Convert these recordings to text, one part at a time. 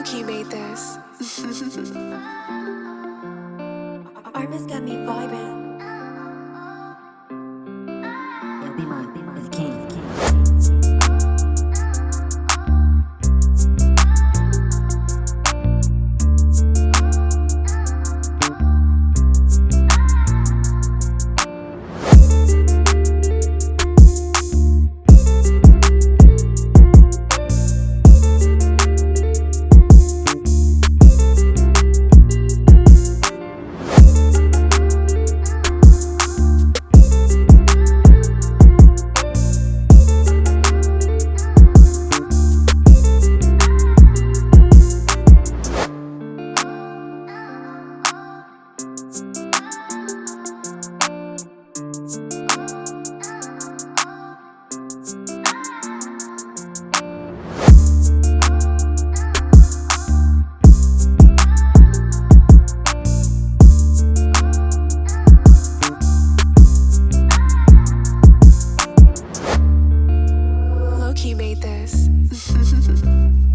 Loki made this. Armis got me vibing. this.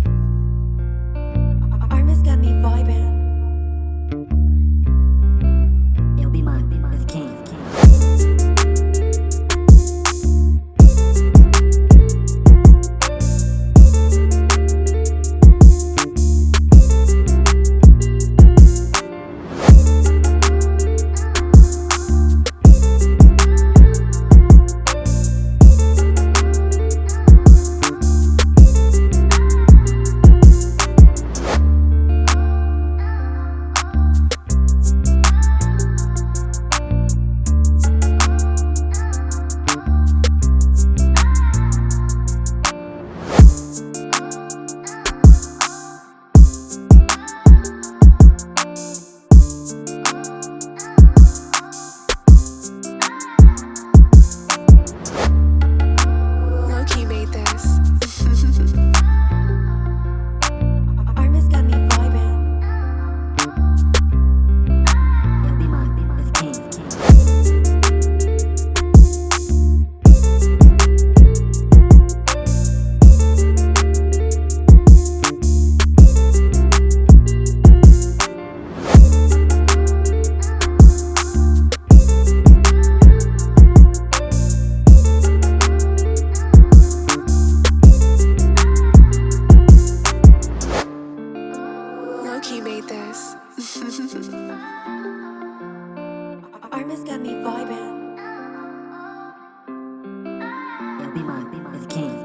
Armis got me vibing. And be mine, be my king.